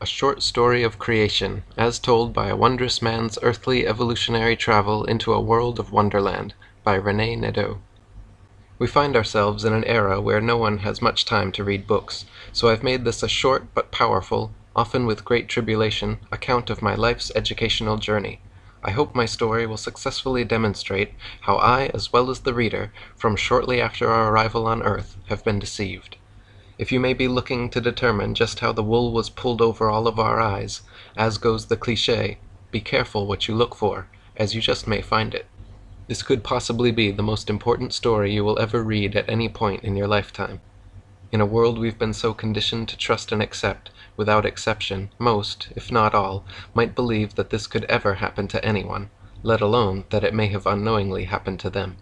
A Short Story of Creation, as told by a wondrous man's earthly evolutionary travel into a world of wonderland, by Rene Nadeau. We find ourselves in an era where no one has much time to read books, so I've made this a short but powerful, often with great tribulation, account of my life's educational journey. I hope my story will successfully demonstrate how I, as well as the reader, from shortly after our arrival on earth, have been deceived. If you may be looking to determine just how the wool was pulled over all of our eyes, as goes the cliché, be careful what you look for, as you just may find it. This could possibly be the most important story you will ever read at any point in your lifetime. In a world we've been so conditioned to trust and accept, without exception, most, if not all, might believe that this could ever happen to anyone, let alone that it may have unknowingly happened to them.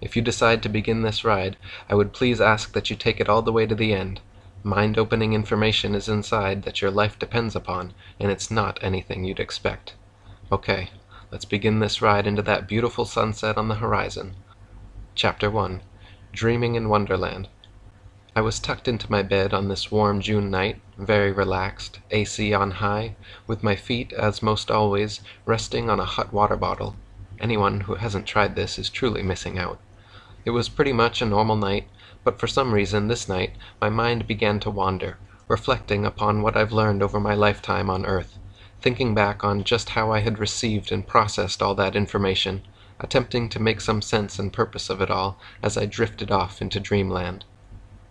If you decide to begin this ride, I would please ask that you take it all the way to the end. Mind-opening information is inside that your life depends upon, and it's not anything you'd expect. Okay, let's begin this ride into that beautiful sunset on the horizon. Chapter 1 Dreaming in Wonderland I was tucked into my bed on this warm June night, very relaxed, AC on high, with my feet, as most always, resting on a hot water bottle. Anyone who hasn't tried this is truly missing out. It was pretty much a normal night, but for some reason this night my mind began to wander, reflecting upon what I've learned over my lifetime on Earth, thinking back on just how I had received and processed all that information, attempting to make some sense and purpose of it all as I drifted off into dreamland.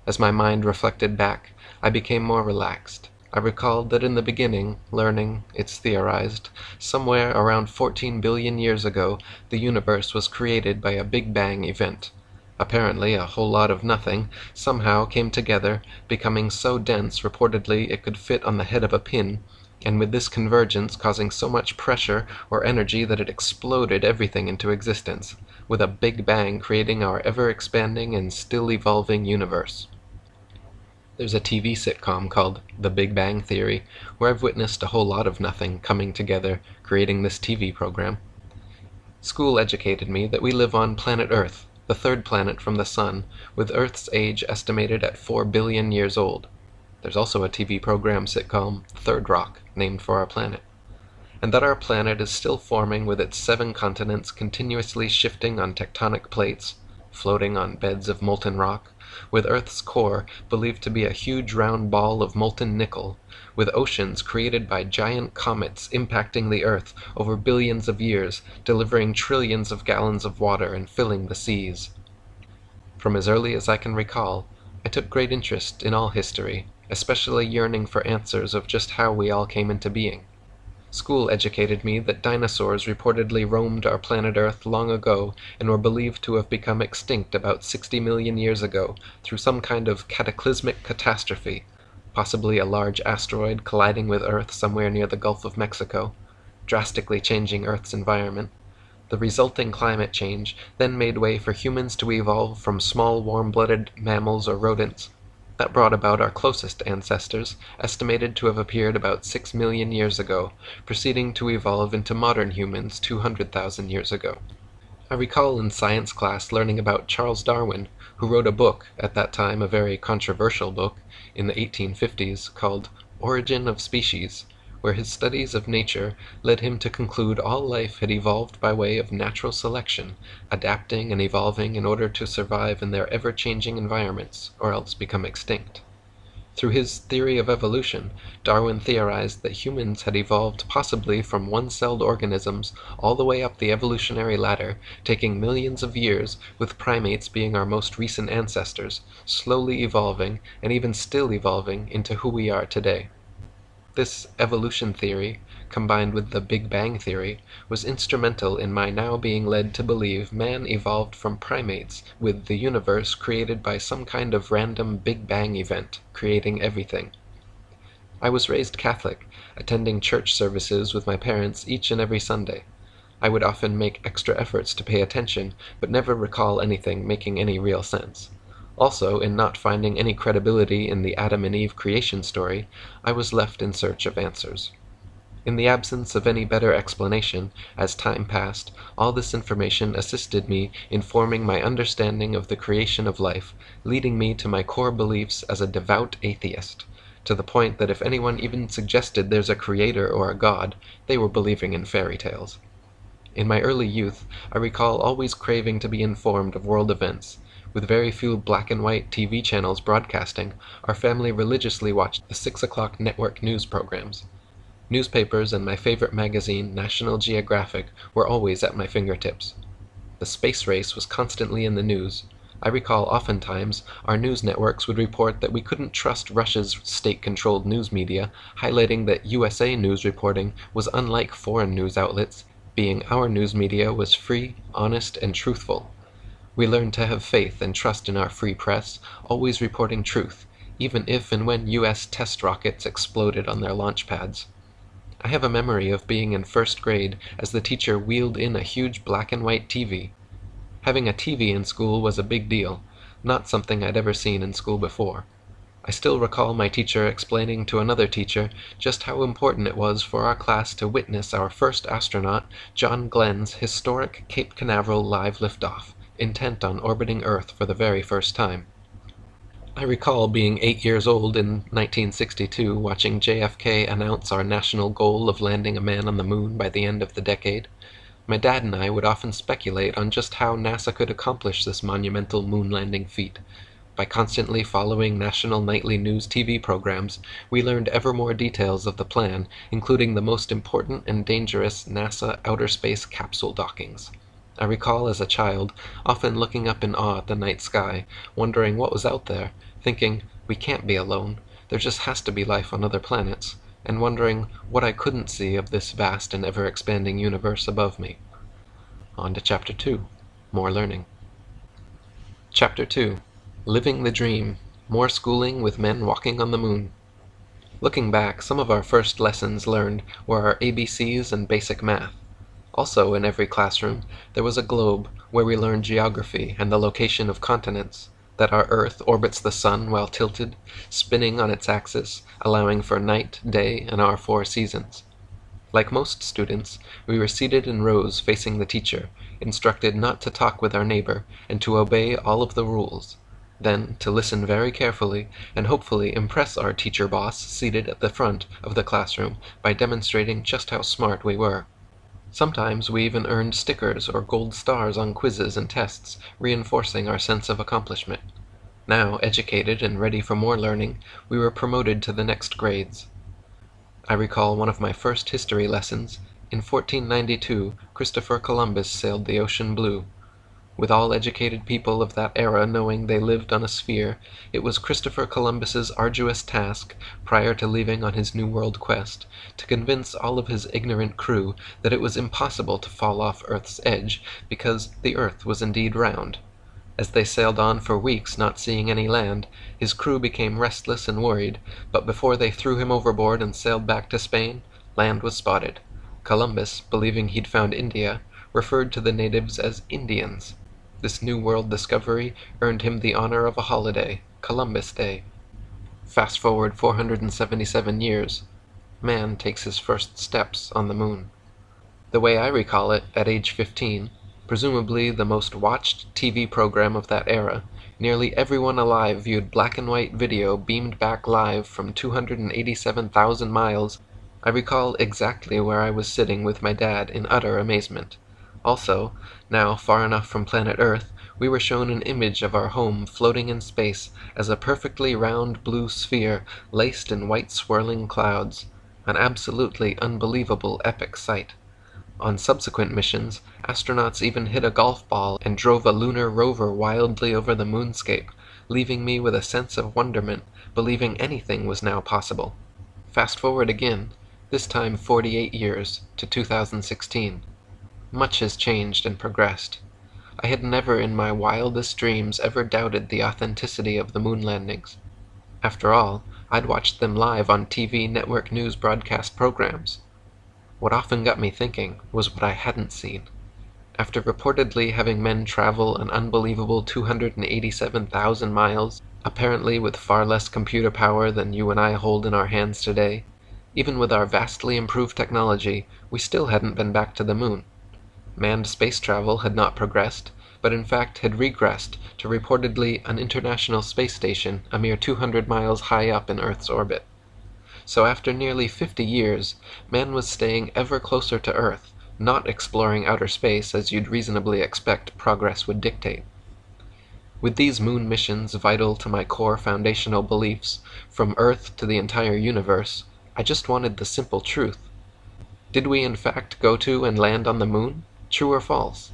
As my mind reflected back, I became more relaxed. I recalled that in the beginning, learning, it's theorized, somewhere around 14 billion years ago, the universe was created by a Big Bang event. Apparently a whole lot of nothing somehow came together, becoming so dense reportedly it could fit on the head of a pin, and with this convergence causing so much pressure or energy that it exploded everything into existence, with a Big Bang creating our ever-expanding and still evolving universe. There's a TV sitcom called The Big Bang Theory, where I've witnessed a whole lot of nothing coming together, creating this TV program. School educated me that we live on planet Earth, the third planet from the Sun, with Earth's age estimated at 4 billion years old. There's also a TV program sitcom, Third Rock, named for our planet. And that our planet is still forming with its seven continents continuously shifting on tectonic plates, floating on beds of molten rock, with Earth's core believed to be a huge round ball of molten nickel, with oceans created by giant comets impacting the Earth over billions of years, delivering trillions of gallons of water and filling the seas. From as early as I can recall, I took great interest in all history, especially yearning for answers of just how we all came into being. School educated me that dinosaurs reportedly roamed our planet Earth long ago and were believed to have become extinct about 60 million years ago through some kind of cataclysmic catastrophe, possibly a large asteroid colliding with Earth somewhere near the Gulf of Mexico, drastically changing Earth's environment. The resulting climate change then made way for humans to evolve from small warm-blooded mammals or rodents that brought about our closest ancestors, estimated to have appeared about six million years ago, proceeding to evolve into modern humans 200,000 years ago. I recall in science class learning about Charles Darwin, who wrote a book, at that time a very controversial book, in the 1850s, called Origin of Species, where his studies of nature led him to conclude all life had evolved by way of natural selection, adapting and evolving in order to survive in their ever-changing environments, or else become extinct. Through his theory of evolution, Darwin theorized that humans had evolved possibly from one-celled organisms all the way up the evolutionary ladder, taking millions of years, with primates being our most recent ancestors, slowly evolving, and even still evolving, into who we are today. This evolution theory, combined with the Big Bang theory, was instrumental in my now being led to believe man evolved from primates, with the universe created by some kind of random Big Bang event, creating everything. I was raised Catholic, attending church services with my parents each and every Sunday. I would often make extra efforts to pay attention, but never recall anything making any real sense. Also, in not finding any credibility in the Adam and Eve creation story, I was left in search of answers. In the absence of any better explanation, as time passed, all this information assisted me in forming my understanding of the creation of life, leading me to my core beliefs as a devout atheist. to the point that if anyone even suggested there's a creator or a god, they were believing in fairy tales. In my early youth, I recall always craving to be informed of world events. With very few black and white TV channels broadcasting, our family religiously watched the 6 o'clock network news programs. Newspapers and my favorite magazine, National Geographic, were always at my fingertips. The space race was constantly in the news. I recall oftentimes our news networks would report that we couldn't trust Russia's state-controlled news media, highlighting that USA news reporting was unlike foreign news outlets, being our news media was free, honest, and truthful. We learned to have faith and trust in our free press, always reporting truth, even if and when US test rockets exploded on their launch pads. I have a memory of being in first grade as the teacher wheeled in a huge black and white TV. Having a TV in school was a big deal, not something I'd ever seen in school before. I still recall my teacher explaining to another teacher just how important it was for our class to witness our first astronaut, John Glenn's historic Cape Canaveral live liftoff, intent on orbiting Earth for the very first time. I recall being eight years old in 1962 watching JFK announce our national goal of landing a man on the moon by the end of the decade. My dad and I would often speculate on just how NASA could accomplish this monumental moon landing feat. By constantly following national nightly news TV programs, we learned ever more details of the plan, including the most important and dangerous NASA outer space capsule dockings. I recall as a child often looking up in awe at the night sky, wondering what was out there, thinking, we can't be alone, there just has to be life on other planets, and wondering what I couldn't see of this vast and ever expanding universe above me. On to Chapter 2 More Learning. Chapter 2 Living the Dream More Schooling with Men Walking on the Moon. Looking back, some of our first lessons learned were our ABCs and basic math. Also, in every classroom, there was a globe where we learned geography and the location of continents that our Earth orbits the Sun while tilted, spinning on its axis, allowing for night, day, and our four seasons. Like most students, we were seated in rows facing the teacher, instructed not to talk with our neighbor, and to obey all of the rules. Then to listen very carefully, and hopefully impress our teacher boss seated at the front of the classroom by demonstrating just how smart we were. Sometimes we even earned stickers or gold stars on quizzes and tests, reinforcing our sense of accomplishment. Now, educated and ready for more learning, we were promoted to the next grades. I recall one of my first history lessons. In 1492 Christopher Columbus sailed the ocean blue. With all educated people of that era knowing they lived on a sphere, it was Christopher Columbus's arduous task, prior to leaving on his New World quest, to convince all of his ignorant crew that it was impossible to fall off Earth's edge, because the Earth was indeed round. As they sailed on for weeks not seeing any land, his crew became restless and worried, but before they threw him overboard and sailed back to Spain, land was spotted. Columbus, believing he'd found India, referred to the natives as Indians. This New World discovery earned him the honor of a holiday, Columbus Day. Fast forward 477 years, man takes his first steps on the moon. The way I recall it, at age 15, presumably the most watched TV program of that era, nearly everyone alive viewed black and white video beamed back live from 287,000 miles. I recall exactly where I was sitting with my dad in utter amazement. Also, now far enough from planet Earth, we were shown an image of our home floating in space as a perfectly round blue sphere laced in white swirling clouds, an absolutely unbelievable epic sight. On subsequent missions, astronauts even hit a golf ball and drove a lunar rover wildly over the moonscape, leaving me with a sense of wonderment, believing anything was now possible. Fast forward again, this time 48 years, to 2016. Much has changed and progressed. I had never in my wildest dreams ever doubted the authenticity of the moon landings. After all, I'd watched them live on TV network news broadcast programs. What often got me thinking was what I hadn't seen. After reportedly having men travel an unbelievable 287,000 miles, apparently with far less computer power than you and I hold in our hands today, even with our vastly improved technology, we still hadn't been back to the moon. Manned space travel had not progressed, but in fact had regressed to reportedly an international space station a mere 200 miles high up in Earth's orbit. So after nearly 50 years, man was staying ever closer to Earth, not exploring outer space as you'd reasonably expect progress would dictate. With these moon missions vital to my core foundational beliefs, from Earth to the entire universe, I just wanted the simple truth. Did we in fact go to and land on the moon? True or false?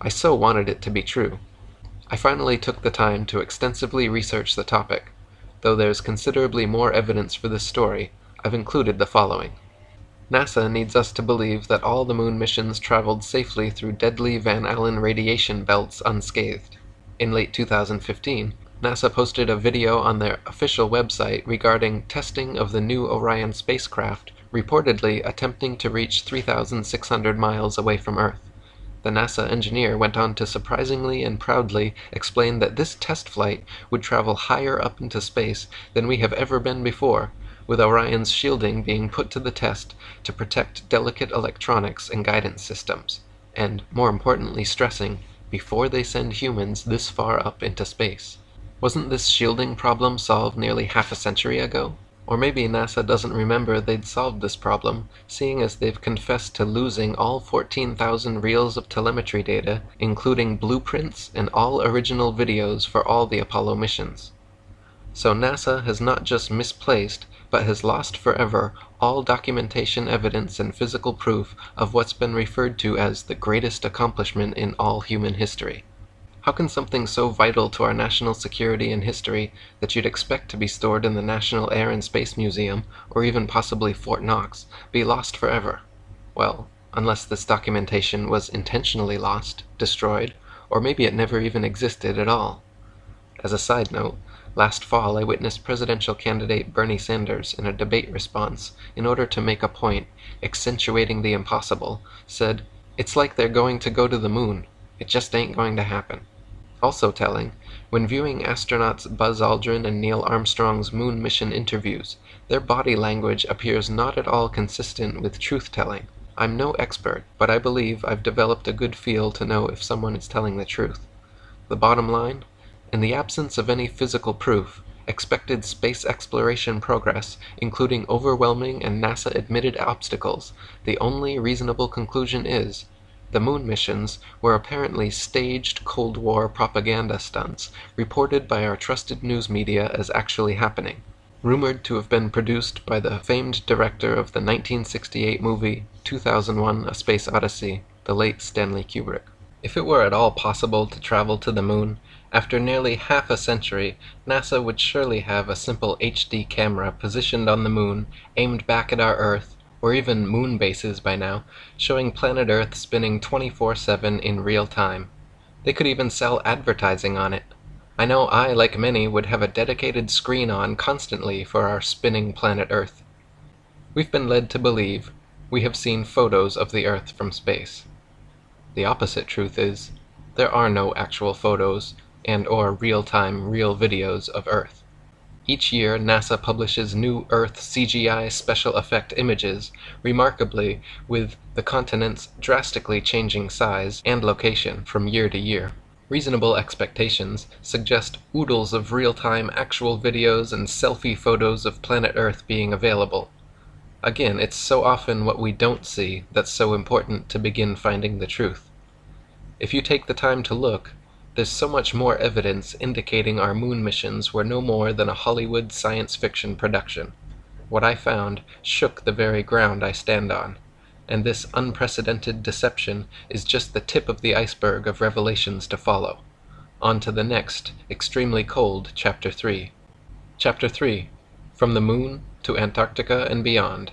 I so wanted it to be true. I finally took the time to extensively research the topic. Though there's considerably more evidence for this story, I've included the following. NASA needs us to believe that all the moon missions traveled safely through deadly Van Allen radiation belts unscathed. In late 2015, NASA posted a video on their official website regarding testing of the new Orion spacecraft reportedly attempting to reach 3,600 miles away from Earth. The NASA engineer went on to surprisingly and proudly explain that this test flight would travel higher up into space than we have ever been before, with Orion's shielding being put to the test to protect delicate electronics and guidance systems, and, more importantly stressing, before they send humans this far up into space. Wasn't this shielding problem solved nearly half a century ago? Or maybe NASA doesn't remember they'd solved this problem, seeing as they've confessed to losing all 14,000 reels of telemetry data, including blueprints and all original videos for all the Apollo missions. So NASA has not just misplaced, but has lost forever all documentation evidence and physical proof of what's been referred to as the greatest accomplishment in all human history. How can something so vital to our national security and history that you'd expect to be stored in the National Air and Space Museum, or even possibly Fort Knox, be lost forever? Well, unless this documentation was intentionally lost, destroyed, or maybe it never even existed at all. As a side note, last fall I witnessed presidential candidate Bernie Sanders in a debate response, in order to make a point, accentuating the impossible, said, It's like they're going to go to the moon. It just ain't going to happen. Also telling, when viewing astronauts Buzz Aldrin and Neil Armstrong's moon mission interviews, their body language appears not at all consistent with truth-telling. I'm no expert, but I believe I've developed a good feel to know if someone is telling the truth. The bottom line? In the absence of any physical proof, expected space exploration progress, including overwhelming and NASA-admitted obstacles, the only reasonable conclusion is the moon missions were apparently staged Cold War propaganda stunts reported by our trusted news media as actually happening, rumored to have been produced by the famed director of the 1968 movie 2001 A Space Odyssey, the late Stanley Kubrick. If it were at all possible to travel to the moon, after nearly half a century NASA would surely have a simple HD camera positioned on the moon, aimed back at our Earth, or even moon bases by now, showing planet Earth spinning 24-7 in real time. They could even sell advertising on it. I know I, like many, would have a dedicated screen on constantly for our spinning planet Earth. We've been led to believe we have seen photos of the Earth from space. The opposite truth is, there are no actual photos and or real-time real videos of Earth. Each year NASA publishes new Earth CGI special effect images, remarkably with the continents drastically changing size and location from year to year. Reasonable expectations suggest oodles of real-time actual videos and selfie photos of planet Earth being available. Again, it's so often what we don't see that's so important to begin finding the truth. If you take the time to look, there's so much more evidence indicating our moon missions were no more than a Hollywood science fiction production. What I found shook the very ground I stand on, and this unprecedented deception is just the tip of the iceberg of revelations to follow. On to the next, extremely cold, Chapter 3. Chapter 3 From the Moon to Antarctica and Beyond.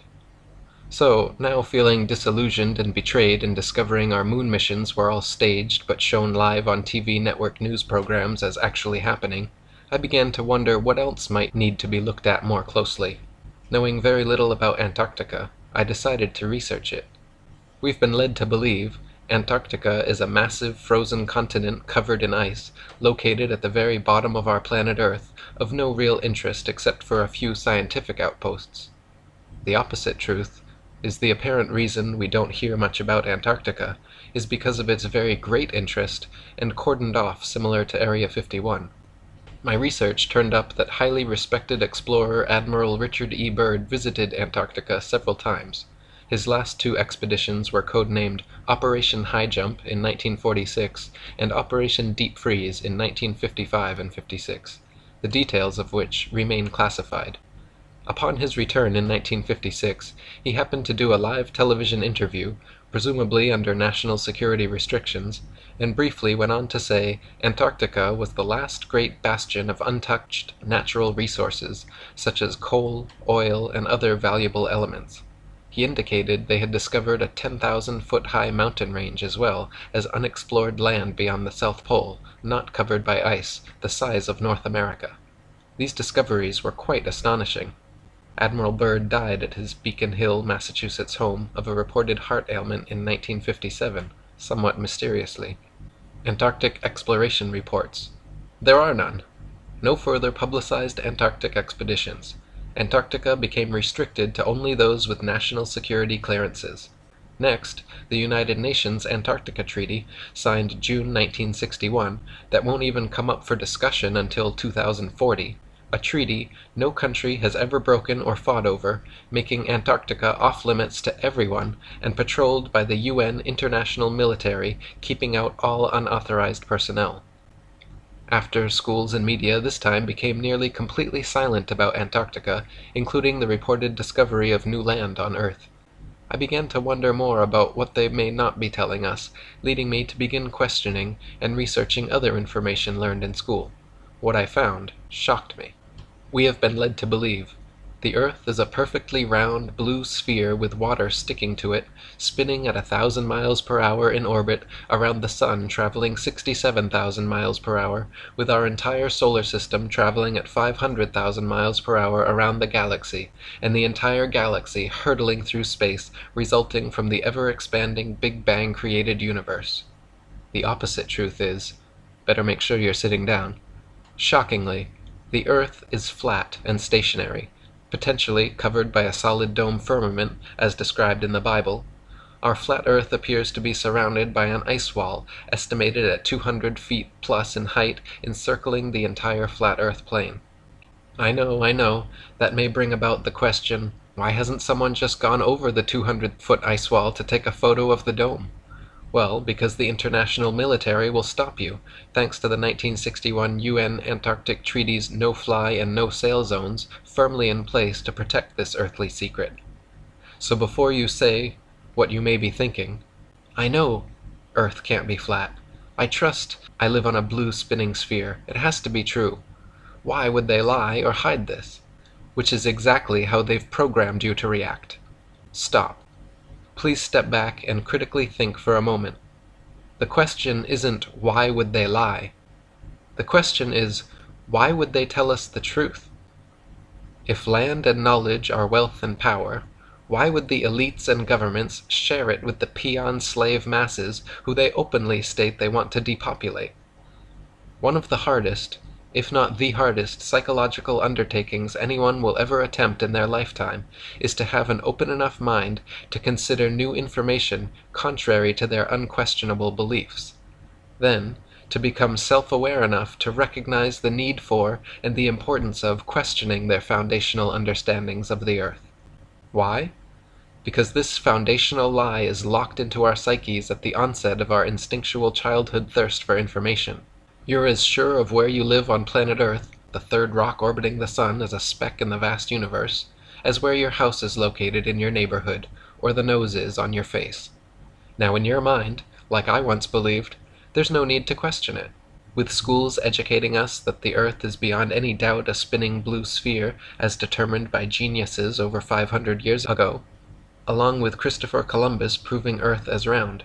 So, now feeling disillusioned and betrayed in discovering our moon missions were all staged but shown live on TV network news programs as actually happening, I began to wonder what else might need to be looked at more closely. Knowing very little about Antarctica, I decided to research it. We've been led to believe Antarctica is a massive frozen continent covered in ice, located at the very bottom of our planet Earth, of no real interest except for a few scientific outposts. The opposite truth is the apparent reason we don't hear much about Antarctica is because of its very great interest and cordoned off similar to Area 51. My research turned up that highly respected explorer Admiral Richard E. Byrd visited Antarctica several times. His last two expeditions were codenamed Operation High Jump in 1946 and Operation Deep Freeze in 1955 and 56, the details of which remain classified. Upon his return in 1956 he happened to do a live television interview, presumably under national security restrictions, and briefly went on to say Antarctica was the last great bastion of untouched natural resources, such as coal, oil, and other valuable elements. He indicated they had discovered a 10,000 foot high mountain range as well as unexplored land beyond the South Pole, not covered by ice, the size of North America. These discoveries were quite astonishing. Admiral Byrd died at his Beacon Hill, Massachusetts home of a reported heart ailment in 1957, somewhat mysteriously. Antarctic Exploration Reports There are none. No further publicized Antarctic expeditions. Antarctica became restricted to only those with national security clearances. Next, the United Nations Antarctica Treaty, signed June 1961, that won't even come up for discussion until 2040 a treaty no country has ever broken or fought over, making Antarctica off limits to everyone and patrolled by the UN International Military, keeping out all unauthorized personnel. After schools and media this time became nearly completely silent about Antarctica, including the reported discovery of new land on Earth. I began to wonder more about what they may not be telling us, leading me to begin questioning and researching other information learned in school. What I found shocked me. We have been led to believe. The earth is a perfectly round blue sphere with water sticking to it, spinning at a thousand miles per hour in orbit around the sun traveling 67,000 miles per hour, with our entire solar system traveling at 500,000 miles per hour around the galaxy, and the entire galaxy hurtling through space resulting from the ever expanding Big Bang created universe. The opposite truth is better make sure you're sitting down. Shockingly, the earth is flat and stationary, potentially covered by a solid dome firmament, as described in the Bible. Our flat earth appears to be surrounded by an ice wall, estimated at 200 feet plus in height, encircling the entire flat earth plane. I know, I know, that may bring about the question, why hasn't someone just gone over the 200 foot ice wall to take a photo of the dome? Well, because the international military will stop you, thanks to the 1961 UN Antarctic Treaty's no-fly and no-sail zones firmly in place to protect this earthly secret. So before you say what you may be thinking, I know Earth can't be flat. I trust I live on a blue spinning sphere. It has to be true. Why would they lie or hide this? Which is exactly how they've programmed you to react. Stop. Please step back and critically think for a moment. The question isn't why would they lie? The question is why would they tell us the truth? If land and knowledge are wealth and power, why would the elites and governments share it with the peon slave masses who they openly state they want to depopulate? One of the hardest, if not the hardest psychological undertakings anyone will ever attempt in their lifetime, is to have an open enough mind to consider new information contrary to their unquestionable beliefs. Then, to become self-aware enough to recognize the need for and the importance of questioning their foundational understandings of the earth. Why? Because this foundational lie is locked into our psyches at the onset of our instinctual childhood thirst for information. You're as sure of where you live on planet Earth, the third rock orbiting the sun as a speck in the vast universe, as where your house is located in your neighborhood, or the nose is on your face. Now in your mind, like I once believed, there's no need to question it. With schools educating us that the earth is beyond any doubt a spinning blue sphere as determined by geniuses over 500 years ago, along with Christopher Columbus proving earth as round.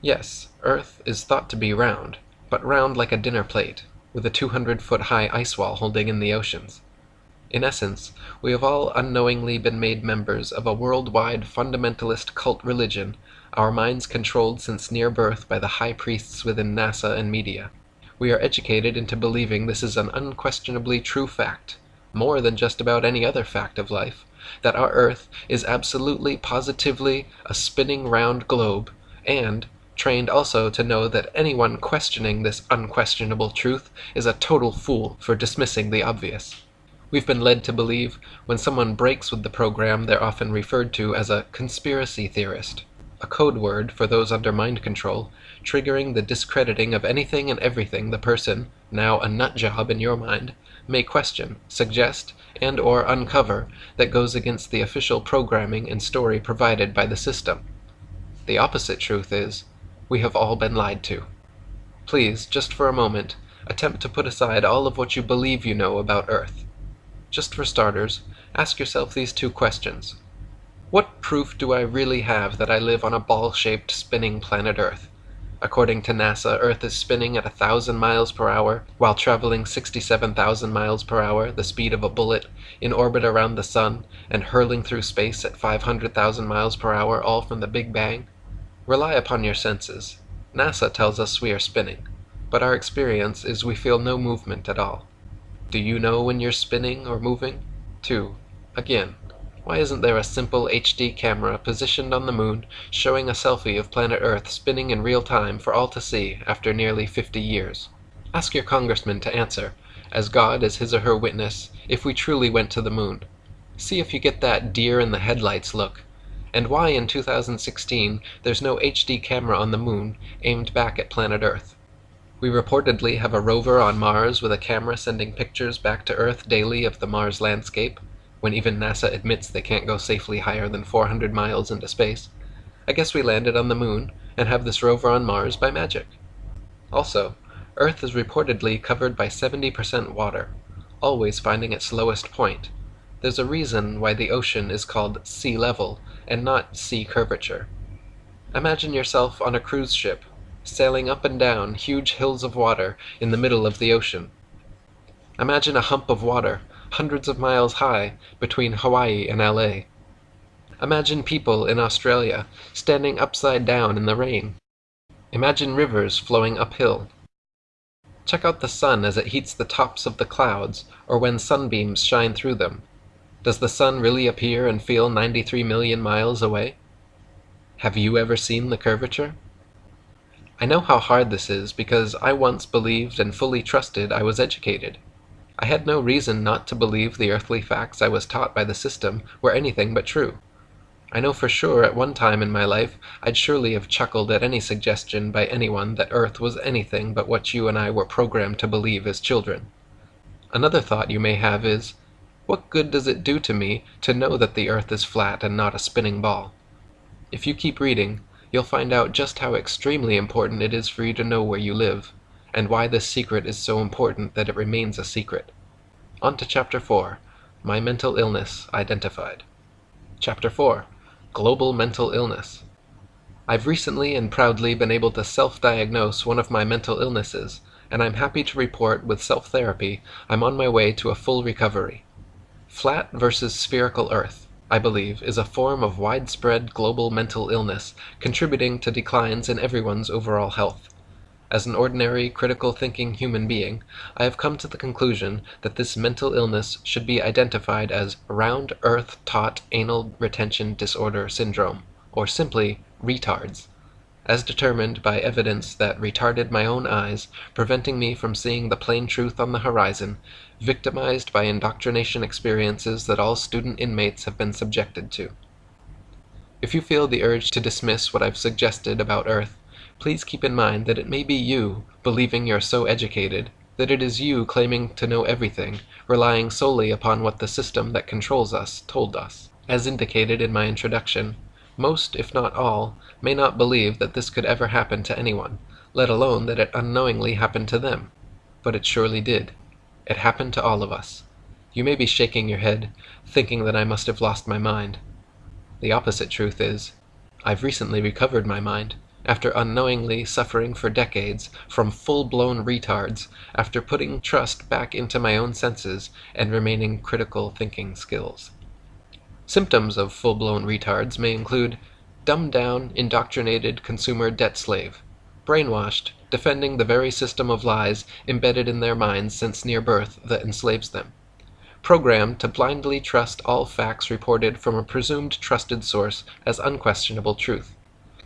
Yes, earth is thought to be round, but round like a dinner plate, with a 200 foot high ice wall holding in the oceans. In essence, we have all unknowingly been made members of a worldwide fundamentalist cult religion, our minds controlled since near birth by the high priests within NASA and media. We are educated into believing this is an unquestionably true fact, more than just about any other fact of life, that our Earth is absolutely positively a spinning round globe, and trained also to know that anyone questioning this unquestionable truth is a total fool for dismissing the obvious. We've been led to believe when someone breaks with the program they're often referred to as a conspiracy theorist, a code word for those under mind control, triggering the discrediting of anything and everything the person, now a nut job in your mind, may question, suggest, and or uncover that goes against the official programming and story provided by the system. The opposite truth is, we have all been lied to. Please, just for a moment, attempt to put aside all of what you believe you know about Earth. Just for starters, ask yourself these two questions. What proof do I really have that I live on a ball-shaped spinning planet Earth? According to NASA, Earth is spinning at a thousand miles per hour while traveling 67,000 miles per hour, the speed of a bullet, in orbit around the Sun, and hurling through space at 500,000 miles per hour, all from the Big Bang. Rely upon your senses. NASA tells us we are spinning, but our experience is we feel no movement at all. Do you know when you're spinning or moving? 2. Again, why isn't there a simple HD camera positioned on the moon showing a selfie of planet Earth spinning in real time for all to see after nearly 50 years? Ask your congressman to answer, as God is his or her witness, if we truly went to the moon. See if you get that deer in the headlights look. And why in 2016 there's no HD camera on the moon aimed back at planet Earth. We reportedly have a rover on Mars with a camera sending pictures back to Earth daily of the Mars landscape, when even NASA admits they can't go safely higher than 400 miles into space. I guess we landed on the moon and have this rover on Mars by magic. Also, Earth is reportedly covered by 70% water, always finding its lowest point. There's a reason why the ocean is called sea level and not sea curvature. Imagine yourself on a cruise ship sailing up and down huge hills of water in the middle of the ocean. Imagine a hump of water, hundreds of miles high, between Hawaii and LA. Imagine people in Australia standing upside down in the rain. Imagine rivers flowing uphill. Check out the sun as it heats the tops of the clouds, or when sunbeams shine through them. Does the sun really appear and feel 93 million miles away? Have you ever seen the curvature? I know how hard this is because I once believed and fully trusted I was educated. I had no reason not to believe the earthly facts I was taught by the system were anything but true. I know for sure at one time in my life I'd surely have chuckled at any suggestion by anyone that Earth was anything but what you and I were programmed to believe as children. Another thought you may have is, what good does it do to me to know that the Earth is flat and not a spinning ball? If you keep reading, you'll find out just how extremely important it is for you to know where you live, and why this secret is so important that it remains a secret. On to Chapter 4 My Mental Illness Identified. Chapter 4 Global Mental Illness. I've recently and proudly been able to self diagnose one of my mental illnesses, and I'm happy to report with self therapy I'm on my way to a full recovery. Flat versus spherical Earth I believe, is a form of widespread global mental illness, contributing to declines in everyone's overall health. As an ordinary, critical thinking human being, I have come to the conclusion that this mental illness should be identified as Round Earth Taught Anal Retention Disorder Syndrome, or simply retards as determined by evidence that retarded my own eyes, preventing me from seeing the plain truth on the horizon, victimized by indoctrination experiences that all student inmates have been subjected to. If you feel the urge to dismiss what I've suggested about Earth, please keep in mind that it may be you, believing you're so educated, that it is you claiming to know everything, relying solely upon what the system that controls us told us. As indicated in my introduction, most, if not all, may not believe that this could ever happen to anyone, let alone that it unknowingly happened to them. But it surely did. It happened to all of us. You may be shaking your head, thinking that I must have lost my mind. The opposite truth is, I've recently recovered my mind, after unknowingly suffering for decades from full-blown retards, after putting trust back into my own senses and remaining critical thinking skills. Symptoms of full-blown retards may include dumbed-down, indoctrinated consumer debt slave, brainwashed, defending the very system of lies embedded in their minds since near birth that enslaves them, programmed to blindly trust all facts reported from a presumed trusted source as unquestionable truth,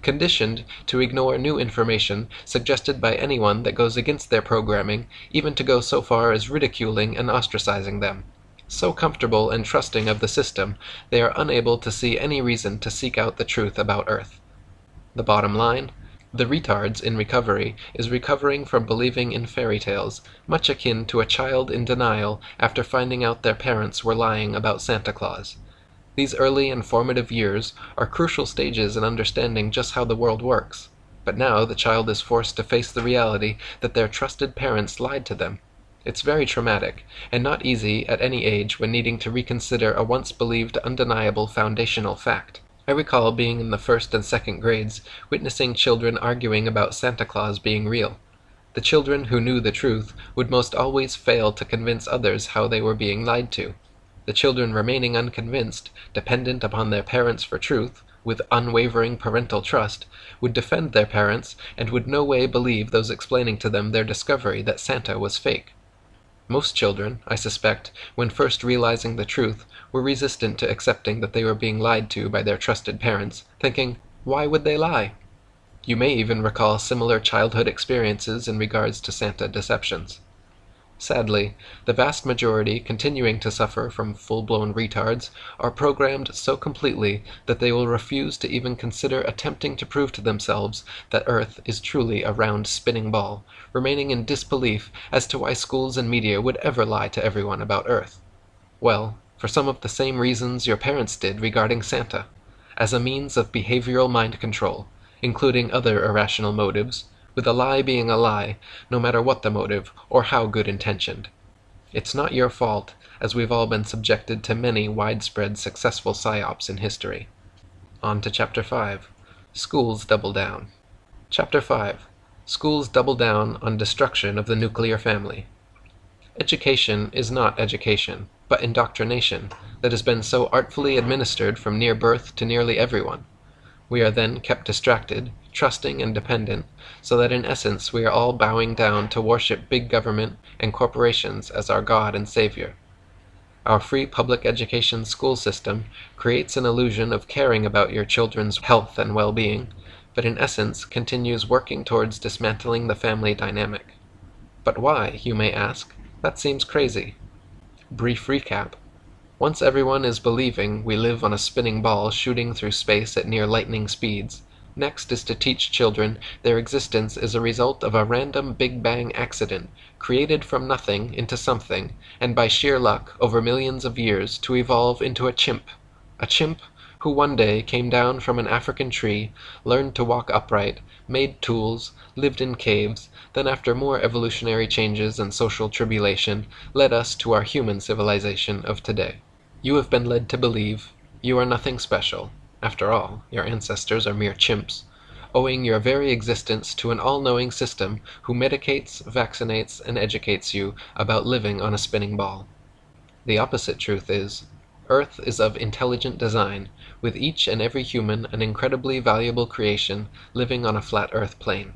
conditioned to ignore new information suggested by anyone that goes against their programming, even to go so far as ridiculing and ostracizing them. So comfortable and trusting of the system, they are unable to see any reason to seek out the truth about Earth. The bottom line? The retards in recovery is recovering from believing in fairy tales, much akin to a child in denial after finding out their parents were lying about Santa Claus. These early and formative years are crucial stages in understanding just how the world works. But now the child is forced to face the reality that their trusted parents lied to them. It's very traumatic, and not easy at any age when needing to reconsider a once believed undeniable foundational fact. I recall being in the first and second grades, witnessing children arguing about Santa Claus being real. The children who knew the truth would most always fail to convince others how they were being lied to. The children remaining unconvinced, dependent upon their parents for truth, with unwavering parental trust, would defend their parents and would no way believe those explaining to them their discovery that Santa was fake. Most children, I suspect, when first realizing the truth, were resistant to accepting that they were being lied to by their trusted parents, thinking, why would they lie? You may even recall similar childhood experiences in regards to Santa deceptions. Sadly, the vast majority continuing to suffer from full-blown retards are programmed so completely that they will refuse to even consider attempting to prove to themselves that Earth is truly a round spinning ball, remaining in disbelief as to why schools and media would ever lie to everyone about Earth. Well, for some of the same reasons your parents did regarding Santa, as a means of behavioral mind control, including other irrational motives, with a lie being a lie, no matter what the motive, or how good intentioned. It's not your fault, as we've all been subjected to many widespread successful psyops in history. On to Chapter 5 Schools Double Down. Chapter 5 Schools Double Down on Destruction of the Nuclear Family. Education is not education, but indoctrination, that has been so artfully administered from near birth to nearly everyone. We are then kept distracted, trusting and dependent, so that in essence we are all bowing down to worship big government and corporations as our God and Savior. Our free public education school system creates an illusion of caring about your children's health and well-being, but in essence continues working towards dismantling the family dynamic. But why, you may ask? That seems crazy. Brief recap. Once everyone is believing we live on a spinning ball shooting through space at near lightning speeds, Next is to teach children their existence is a result of a random Big Bang accident, created from nothing into something, and by sheer luck, over millions of years, to evolve into a chimp. A chimp who one day came down from an African tree, learned to walk upright, made tools, lived in caves, then after more evolutionary changes and social tribulation, led us to our human civilization of today. You have been led to believe you are nothing special. After all, your ancestors are mere chimps, owing your very existence to an all-knowing system who medicates, vaccinates, and educates you about living on a spinning ball. The opposite truth is, Earth is of intelligent design, with each and every human an incredibly valuable creation living on a flat Earth plane.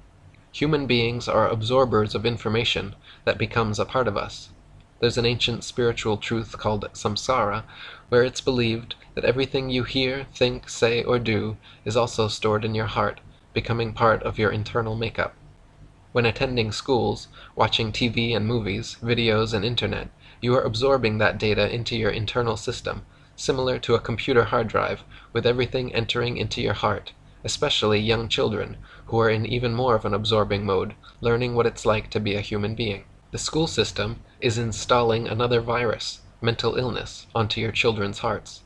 Human beings are absorbers of information that becomes a part of us. There's an ancient spiritual truth called samsara, where it's believed that everything you hear, think, say, or do is also stored in your heart, becoming part of your internal makeup. When attending schools, watching TV and movies, videos and internet, you are absorbing that data into your internal system, similar to a computer hard drive, with everything entering into your heart, especially young children, who are in even more of an absorbing mode, learning what it's like to be a human being. The school system is installing another virus, mental illness, onto your children's hearts.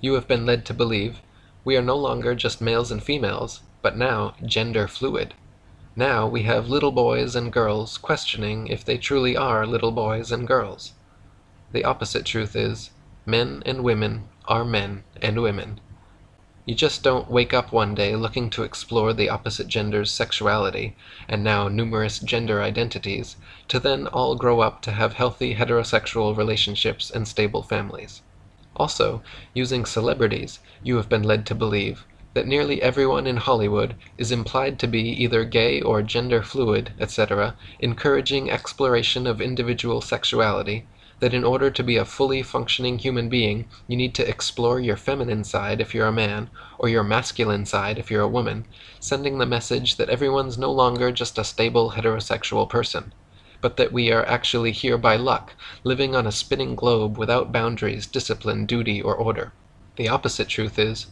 You have been led to believe we are no longer just males and females, but now gender fluid. Now we have little boys and girls questioning if they truly are little boys and girls. The opposite truth is, men and women are men and women. You just don't wake up one day looking to explore the opposite gender's sexuality, and now numerous gender identities, to then all grow up to have healthy heterosexual relationships and stable families. Also, using celebrities, you have been led to believe that nearly everyone in Hollywood is implied to be either gay or gender fluid, etc., encouraging exploration of individual sexuality, that in order to be a fully functioning human being, you need to explore your feminine side if you're a man, or your masculine side if you're a woman, sending the message that everyone's no longer just a stable heterosexual person, but that we are actually here by luck, living on a spinning globe without boundaries, discipline, duty, or order. The opposite truth is,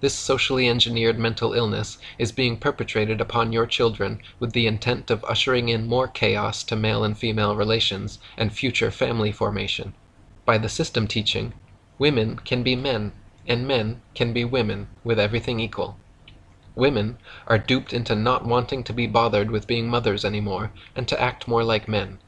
this socially engineered mental illness is being perpetrated upon your children with the intent of ushering in more chaos to male and female relations and future family formation. By the system teaching, women can be men and men can be women with everything equal. Women are duped into not wanting to be bothered with being mothers anymore and to act more like men.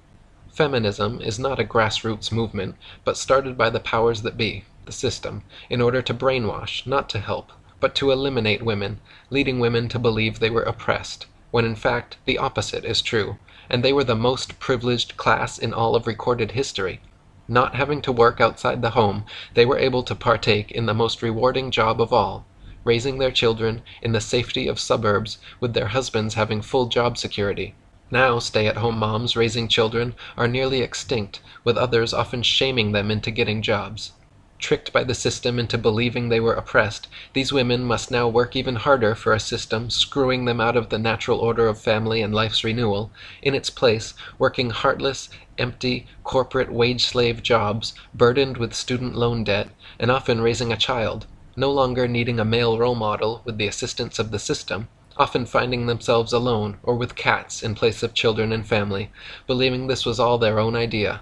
Feminism is not a grassroots movement, but started by the powers that be, the system, in order to brainwash, not to help but to eliminate women, leading women to believe they were oppressed, when in fact the opposite is true, and they were the most privileged class in all of recorded history. Not having to work outside the home, they were able to partake in the most rewarding job of all, raising their children in the safety of suburbs with their husbands having full job security. Now stay-at-home moms raising children are nearly extinct, with others often shaming them into getting jobs. Tricked by the system into believing they were oppressed, these women must now work even harder for a system screwing them out of the natural order of family and life's renewal, in its place working heartless, empty, corporate wage-slave jobs, burdened with student loan debt, and often raising a child, no longer needing a male role model with the assistance of the system, often finding themselves alone or with cats in place of children and family, believing this was all their own idea.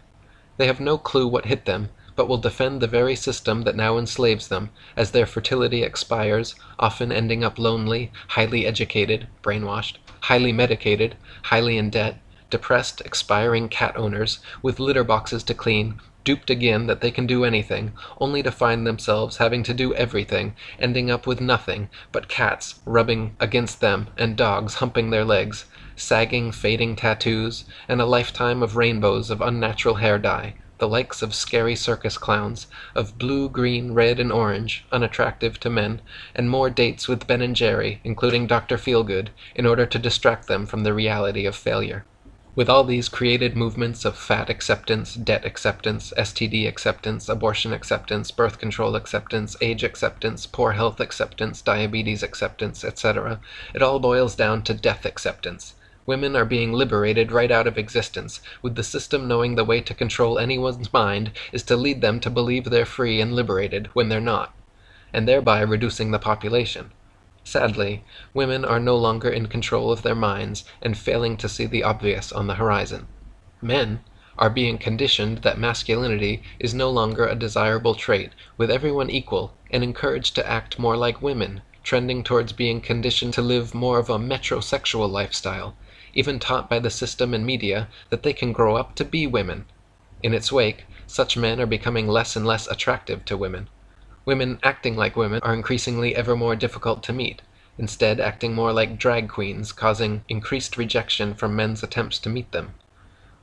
They have no clue what hit them, but will defend the very system that now enslaves them, as their fertility expires, often ending up lonely, highly educated (brainwashed), highly medicated, highly in debt, depressed, expiring cat owners, with litter boxes to clean, duped again that they can do anything, only to find themselves having to do everything, ending up with nothing but cats rubbing against them and dogs humping their legs, sagging, fading tattoos, and a lifetime of rainbows of unnatural hair dye the likes of scary circus clowns, of blue, green, red, and orange, unattractive to men, and more dates with Ben and Jerry, including Dr. Feelgood, in order to distract them from the reality of failure. With all these created movements of fat acceptance, debt acceptance, STD acceptance, abortion acceptance, birth control acceptance, age acceptance, poor health acceptance, diabetes acceptance, etc., it all boils down to death acceptance. Women are being liberated right out of existence, with the system knowing the way to control anyone's mind is to lead them to believe they're free and liberated when they're not, and thereby reducing the population. Sadly, women are no longer in control of their minds and failing to see the obvious on the horizon. Men are being conditioned that masculinity is no longer a desirable trait, with everyone equal, and encouraged to act more like women, trending towards being conditioned to live more of a metrosexual lifestyle, even taught by the system and media that they can grow up to be women. In its wake, such men are becoming less and less attractive to women. Women acting like women are increasingly ever more difficult to meet, instead acting more like drag queens, causing increased rejection from men's attempts to meet them.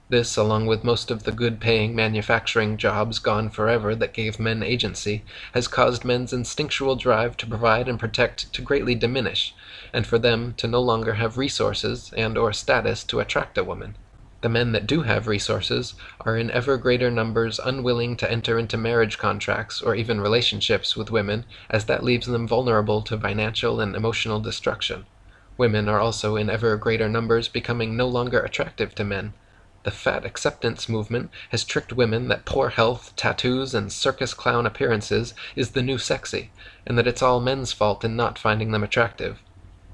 This, along with most of the good-paying manufacturing jobs gone forever that gave men agency, has caused men's instinctual drive to provide and protect to greatly diminish, and for them to no longer have resources and or status to attract a woman. The men that do have resources are in ever greater numbers unwilling to enter into marriage contracts or even relationships with women, as that leaves them vulnerable to financial and emotional destruction. Women are also in ever greater numbers becoming no longer attractive to men. The fat acceptance movement has tricked women that poor health, tattoos, and circus clown appearances is the new sexy, and that it's all men's fault in not finding them attractive.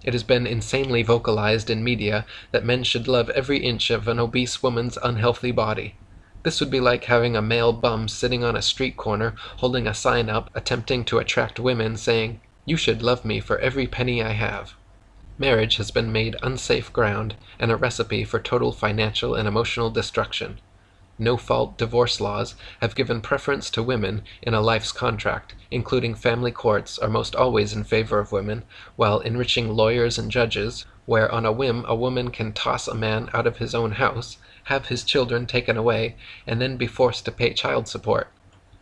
It has been insanely vocalized in media that men should love every inch of an obese woman's unhealthy body. This would be like having a male bum sitting on a street corner holding a sign up attempting to attract women saying, You should love me for every penny I have. Marriage has been made unsafe ground and a recipe for total financial and emotional destruction. No-fault divorce laws have given preference to women in a life's contract, including family courts are most always in favor of women, while enriching lawyers and judges, where on a whim a woman can toss a man out of his own house, have his children taken away, and then be forced to pay child support.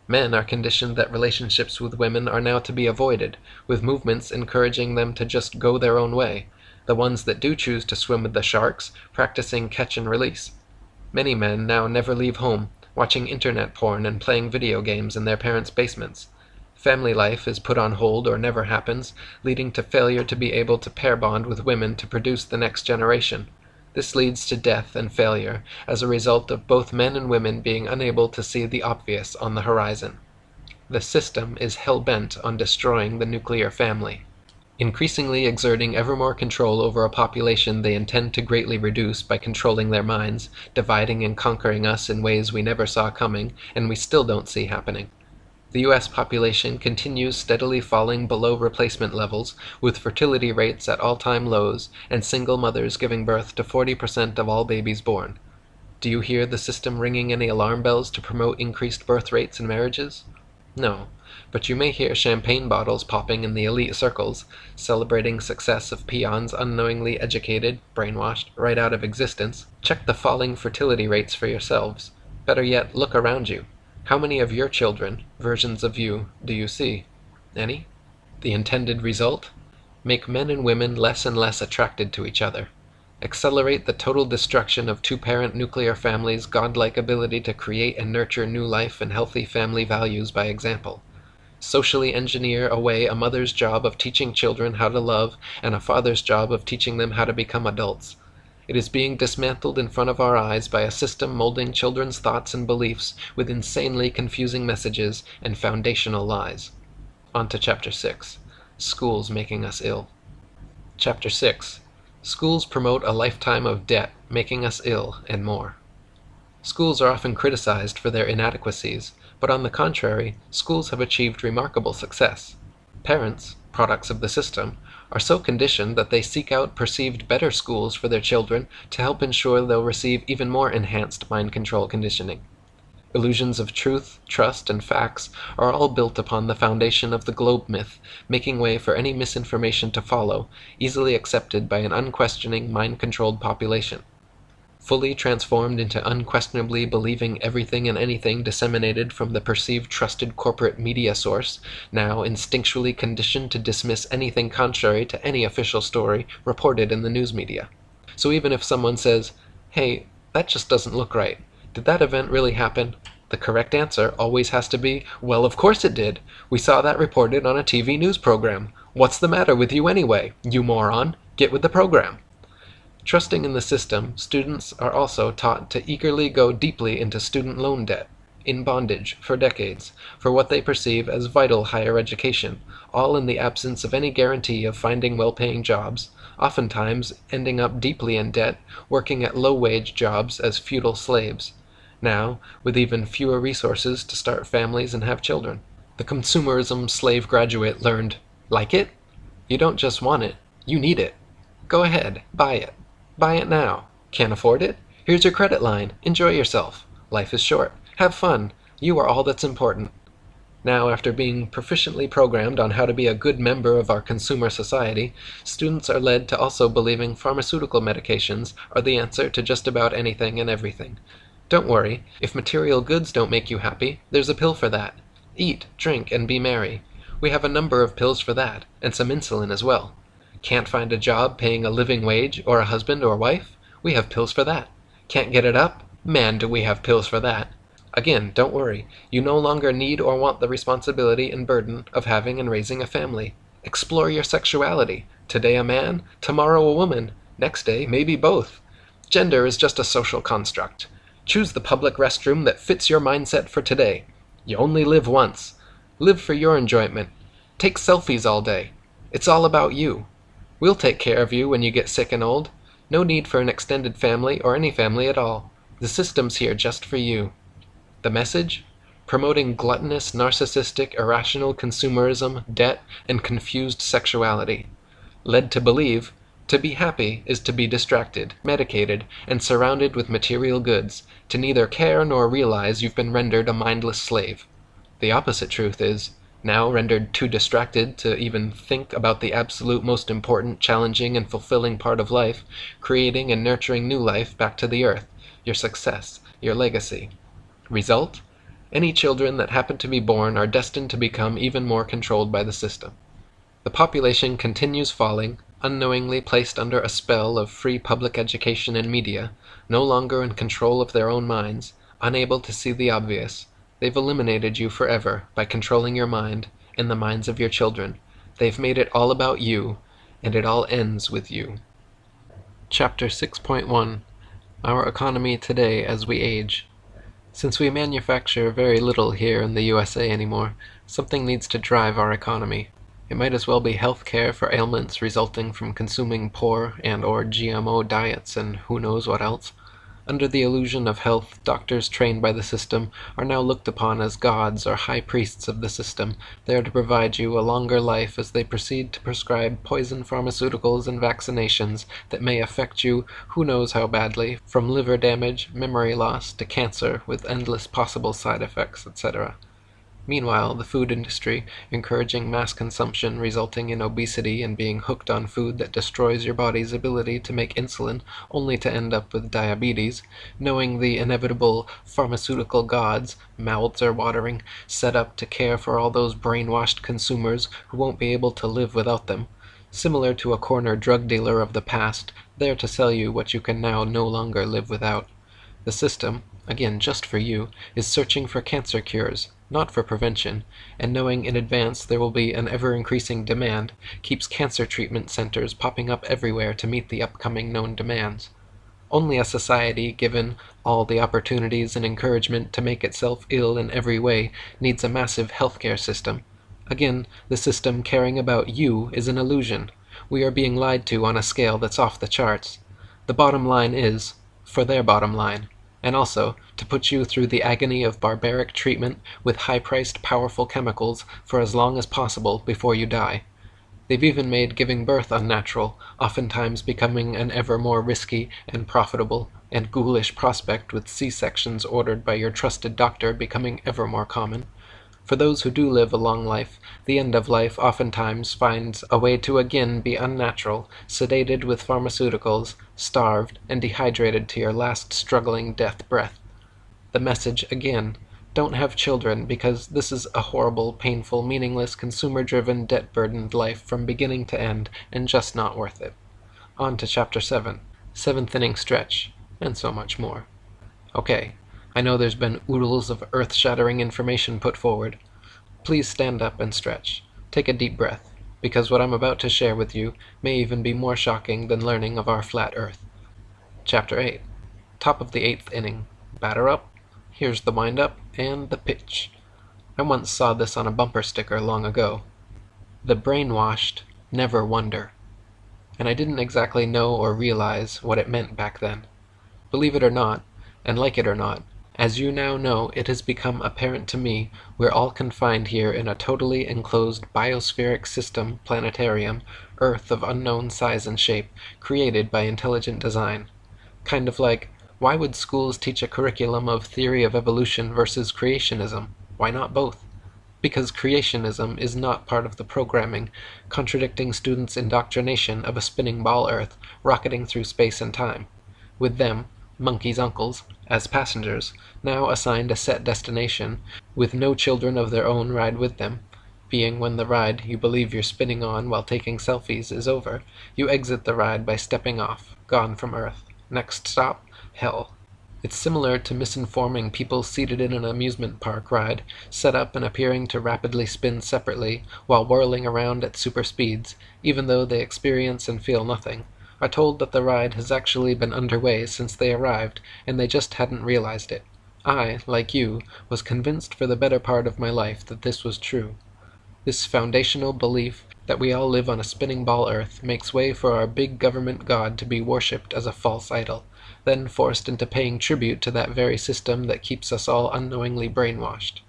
Men are conditioned that relationships with women are now to be avoided, with movements encouraging them to just go their own way, the ones that do choose to swim with the sharks practicing catch and release. Many men now never leave home, watching internet porn and playing video games in their parents' basements. Family life is put on hold or never happens, leading to failure to be able to pair bond with women to produce the next generation. This leads to death and failure as a result of both men and women being unable to see the obvious on the horizon. The system is hell-bent on destroying the nuclear family. Increasingly exerting ever more control over a population they intend to greatly reduce by controlling their minds, dividing and conquering us in ways we never saw coming and we still don't see happening. The U.S. population continues steadily falling below replacement levels, with fertility rates at all-time lows and single mothers giving birth to 40% of all babies born. Do you hear the system ringing any alarm bells to promote increased birth rates and marriages? No, but you may hear champagne bottles popping in the elite circles, celebrating success of peons unknowingly educated, brainwashed, right out of existence. Check the falling fertility rates for yourselves. Better yet, look around you. How many of your children, versions of you, do you see? Any? The intended result? Make men and women less and less attracted to each other. Accelerate the total destruction of two-parent nuclear families' godlike ability to create and nurture new life and healthy family values by example. Socially engineer away a mother's job of teaching children how to love and a father's job of teaching them how to become adults. It is being dismantled in front of our eyes by a system molding children's thoughts and beliefs with insanely confusing messages and foundational lies. On to Chapter 6 Schools Making Us Ill. Chapter 6 Schools promote a lifetime of debt, making us ill, and more. Schools are often criticized for their inadequacies, but on the contrary, schools have achieved remarkable success. Parents, products of the system, are so conditioned that they seek out perceived better schools for their children to help ensure they'll receive even more enhanced mind control conditioning. Illusions of truth, trust, and facts are all built upon the foundation of the globe myth, making way for any misinformation to follow, easily accepted by an unquestioning, mind-controlled population. Fully transformed into unquestionably believing everything and anything disseminated from the perceived trusted corporate media source, now instinctually conditioned to dismiss anything contrary to any official story reported in the news media. So even if someone says, hey, that just doesn't look right, did that event really happen? The correct answer always has to be, well, of course it did. We saw that reported on a TV news program. What's the matter with you anyway? You moron. Get with the program. Trusting in the system, students are also taught to eagerly go deeply into student loan debt, in bondage, for decades, for what they perceive as vital higher education, all in the absence of any guarantee of finding well-paying jobs, oftentimes ending up deeply in debt, working at low-wage jobs as feudal slaves now, with even fewer resources to start families and have children. The consumerism slave graduate learned, like it? You don't just want it, you need it. Go ahead, buy it. Buy it now. Can't afford it? Here's your credit line. Enjoy yourself. Life is short. Have fun. You are all that's important. Now, after being proficiently programmed on how to be a good member of our consumer society, students are led to also believing pharmaceutical medications are the answer to just about anything and everything. Don't worry, if material goods don't make you happy, there's a pill for that. Eat, drink, and be merry. We have a number of pills for that, and some insulin as well. Can't find a job paying a living wage, or a husband or wife? We have pills for that. Can't get it up? Man, do we have pills for that. Again, don't worry. You no longer need or want the responsibility and burden of having and raising a family. Explore your sexuality. Today a man, tomorrow a woman, next day maybe both. Gender is just a social construct. Choose the public restroom that fits your mindset for today. You only live once. Live for your enjoyment. Take selfies all day. It's all about you. We'll take care of you when you get sick and old. No need for an extended family or any family at all. The system's here just for you. The message? Promoting gluttonous, narcissistic, irrational consumerism, debt, and confused sexuality. Led to believe to be happy is to be distracted, medicated, and surrounded with material goods, to neither care nor realize you've been rendered a mindless slave. The opposite truth is, now rendered too distracted to even think about the absolute most important, challenging, and fulfilling part of life, creating and nurturing new life back to the earth, your success, your legacy. Result? Any children that happen to be born are destined to become even more controlled by the system. The population continues falling, unknowingly placed under a spell of free public education and media, no longer in control of their own minds, unable to see the obvious. They've eliminated you forever by controlling your mind and the minds of your children. They've made it all about you, and it all ends with you. Chapter 6.1 Our Economy Today as We Age Since we manufacture very little here in the USA anymore, something needs to drive our economy. It might as well be health care for ailments resulting from consuming poor and or GMO diets and who knows what else. Under the illusion of health, doctors trained by the system are now looked upon as gods or high priests of the system, there to provide you a longer life as they proceed to prescribe poison pharmaceuticals and vaccinations that may affect you who knows how badly, from liver damage, memory loss, to cancer with endless possible side effects, etc. Meanwhile, the food industry, encouraging mass consumption resulting in obesity and being hooked on food that destroys your body's ability to make insulin only to end up with diabetes, knowing the inevitable pharmaceutical gods, mouths are watering, set up to care for all those brainwashed consumers who won't be able to live without them, similar to a corner drug dealer of the past, there to sell you what you can now no longer live without. The system, again just for you, is searching for cancer cures not for prevention, and knowing in advance there will be an ever-increasing demand, keeps cancer treatment centers popping up everywhere to meet the upcoming known demands. Only a society given all the opportunities and encouragement to make itself ill in every way needs a massive healthcare system. Again, the system caring about you is an illusion. We are being lied to on a scale that's off the charts. The bottom line is, for their bottom line and also to put you through the agony of barbaric treatment with high-priced powerful chemicals for as long as possible before you die. They've even made giving birth unnatural, oftentimes becoming an ever more risky and profitable and ghoulish prospect with C-sections ordered by your trusted doctor becoming ever more common. For those who do live a long life, the end of life oftentimes finds a way to again be unnatural, sedated with pharmaceuticals, starved, and dehydrated to your last struggling death breath. The message, again, don't have children because this is a horrible, painful, meaningless, consumer-driven, debt-burdened life from beginning to end and just not worth it. On to Chapter 7, Seventh Inning Stretch, and so much more. Okay, I know there's been oodles of earth-shattering information put forward. Please stand up and stretch. Take a deep breath, because what I'm about to share with you may even be more shocking than learning of our flat earth. Chapter 8 Top of the eighth inning. Batter up. Here's the wind-up and the pitch. I once saw this on a bumper sticker long ago. The brainwashed never wonder. And I didn't exactly know or realize what it meant back then. Believe it or not, and like it or not, as you now know, it has become apparent to me we're all confined here in a totally enclosed biospheric system planetarium, Earth of unknown size and shape, created by intelligent design. Kind of like, why would schools teach a curriculum of theory of evolution versus creationism? Why not both? Because creationism is not part of the programming, contradicting students' indoctrination of a spinning ball Earth rocketing through space and time. With them, Monkey's uncles, as passengers, now assigned a set destination, with no children of their own ride with them, being when the ride you believe you're spinning on while taking selfies is over, you exit the ride by stepping off, gone from Earth. Next stop, Hell. It's similar to misinforming people seated in an amusement park ride, set up and appearing to rapidly spin separately while whirling around at super speeds, even though they experience and feel nothing are told that the ride has actually been underway since they arrived, and they just hadn't realized it. I, like you, was convinced for the better part of my life that this was true. This foundational belief that we all live on a spinning ball earth makes way for our big government god to be worshipped as a false idol, then forced into paying tribute to that very system that keeps us all unknowingly brainwashed.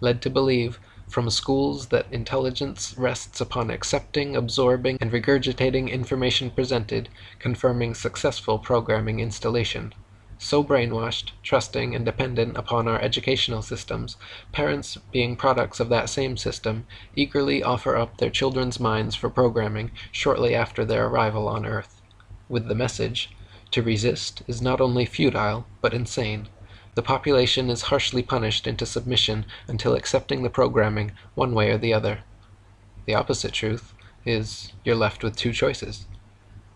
Led to believe from schools that intelligence rests upon accepting, absorbing, and regurgitating information presented, confirming successful programming installation. So brainwashed, trusting, and dependent upon our educational systems, parents, being products of that same system, eagerly offer up their children's minds for programming shortly after their arrival on Earth. With the message, to resist is not only futile, but insane. The population is harshly punished into submission until accepting the programming one way or the other. The opposite truth is you're left with two choices.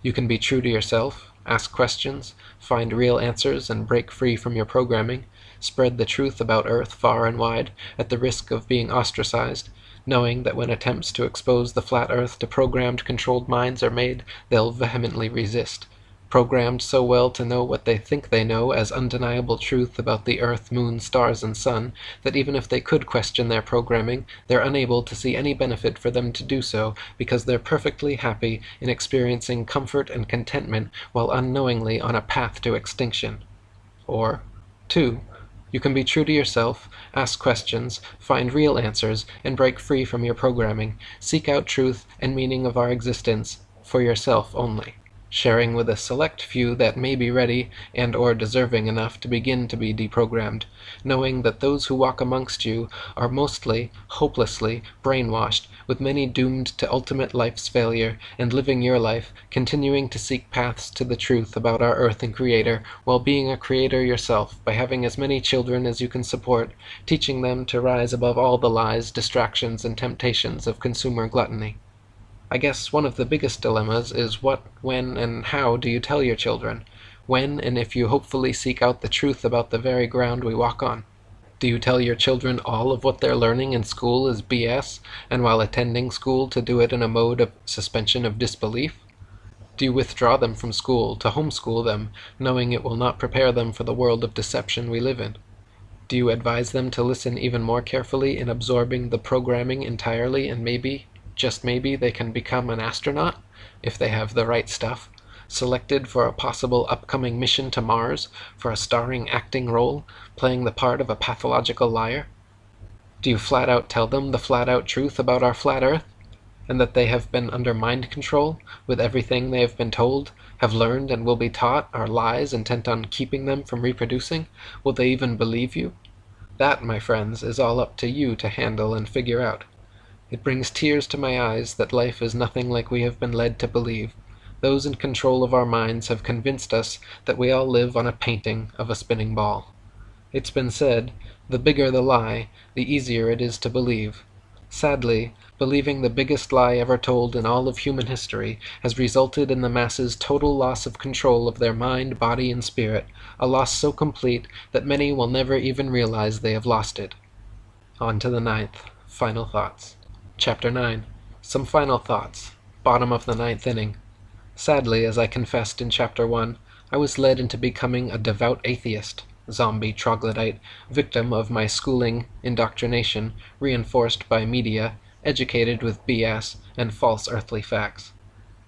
You can be true to yourself, ask questions, find real answers, and break free from your programming, spread the truth about Earth far and wide, at the risk of being ostracized, knowing that when attempts to expose the flat Earth to programmed controlled minds are made, they'll vehemently resist programmed so well to know what they think they know as undeniable truth about the earth, moon, stars, and sun, that even if they could question their programming, they're unable to see any benefit for them to do so, because they're perfectly happy in experiencing comfort and contentment while unknowingly on a path to extinction. Or, 2. You can be true to yourself, ask questions, find real answers, and break free from your programming. Seek out truth and meaning of our existence for yourself only sharing with a select few that may be ready and or deserving enough to begin to be deprogrammed, knowing that those who walk amongst you are mostly, hopelessly, brainwashed, with many doomed to ultimate life's failure, and living your life, continuing to seek paths to the truth about our earth and Creator, while being a creator yourself by having as many children as you can support, teaching them to rise above all the lies, distractions, and temptations of consumer gluttony. I guess one of the biggest dilemmas is what, when, and how do you tell your children? When and if you hopefully seek out the truth about the very ground we walk on? Do you tell your children all of what they're learning in school is BS, and while attending school to do it in a mode of suspension of disbelief? Do you withdraw them from school to homeschool them, knowing it will not prepare them for the world of deception we live in? Do you advise them to listen even more carefully in absorbing the programming entirely and maybe, just maybe they can become an astronaut, if they have the right stuff, selected for a possible upcoming mission to Mars for a starring acting role, playing the part of a pathological liar? Do you flat out tell them the flat out truth about our flat earth? And that they have been under mind control, with everything they have been told, have learned, and will be taught are lies intent on keeping them from reproducing? Will they even believe you? That, my friends, is all up to you to handle and figure out. It brings tears to my eyes that life is nothing like we have been led to believe. Those in control of our minds have convinced us that we all live on a painting of a spinning ball. It's been said, the bigger the lie, the easier it is to believe. Sadly, believing the biggest lie ever told in all of human history has resulted in the masses' total loss of control of their mind, body, and spirit, a loss so complete that many will never even realize they have lost it. On to the ninth. Final thoughts. Chapter 9 Some Final Thoughts. Bottom of the Ninth Inning. Sadly, as I confessed in Chapter 1, I was led into becoming a devout atheist, zombie troglodyte, victim of my schooling indoctrination, reinforced by media, educated with BS and false earthly facts.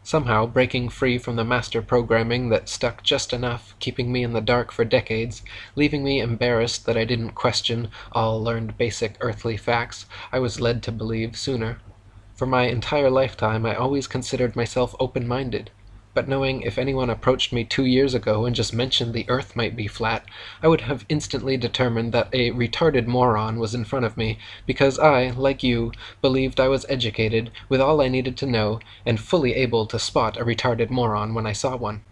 Somehow breaking free from the master programming that stuck just enough, keeping me in the dark for decades, leaving me embarrassed that I didn't question all learned basic earthly facts I was led to believe sooner. For my entire lifetime I always considered myself open-minded but knowing if anyone approached me two years ago and just mentioned the earth might be flat, I would have instantly determined that a retarded moron was in front of me, because I, like you, believed I was educated, with all I needed to know, and fully able to spot a retarded moron when I saw one.